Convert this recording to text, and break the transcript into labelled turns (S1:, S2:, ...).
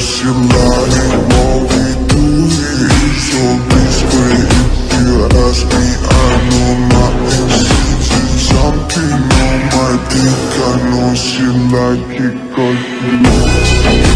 S1: ain't what we do here is so discreet If you ask me, I know nothing She's something on my dick I know she like it cause